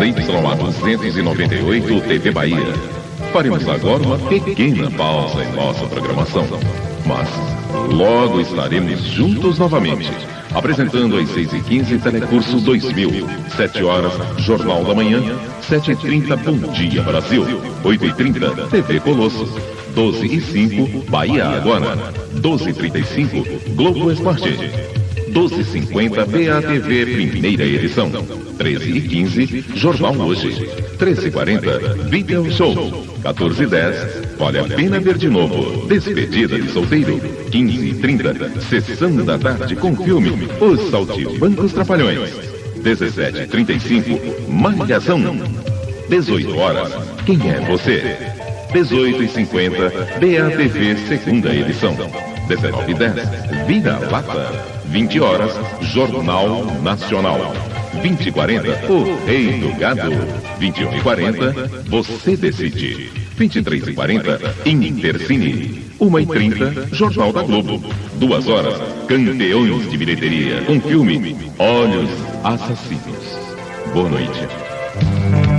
ZYA 298 TV Bahia. Faremos agora uma pequena pausa em nossa programação. Mas logo estaremos juntos novamente. Apresentando às 6h15 Telecurso 2000. 7 horas, Jornal da Manhã. 7h30, Bom Dia Brasil. 8h30, TV Colosso. 12 e 5, Bahia Agora. 12h35, Globo Esporte. 12h50, BATV, primeira edição. 13 e 15, Jornal Hoje. 13h40, Video Show. 14h10, Vale a Pena Ver de Novo. Despedida de Solteiro. 15h30, Sessão da Tarde com filme Os Saltimbancos Trapalhões. 17h35, Malhação. 18 horas, Quem é Você? 18 e 50 BATV, segunda edição. 19 e 10, Vida Lata. 20 horas, Jornal Nacional. 20 e 40, O Rei do Gado. 21 e 40, Você Decide. 23 e 40, Intercine. 1 e 30, Jornal da Globo. 2 horas, Campeões de Bilheteria. Com filme Olhos Assassinos. Boa noite.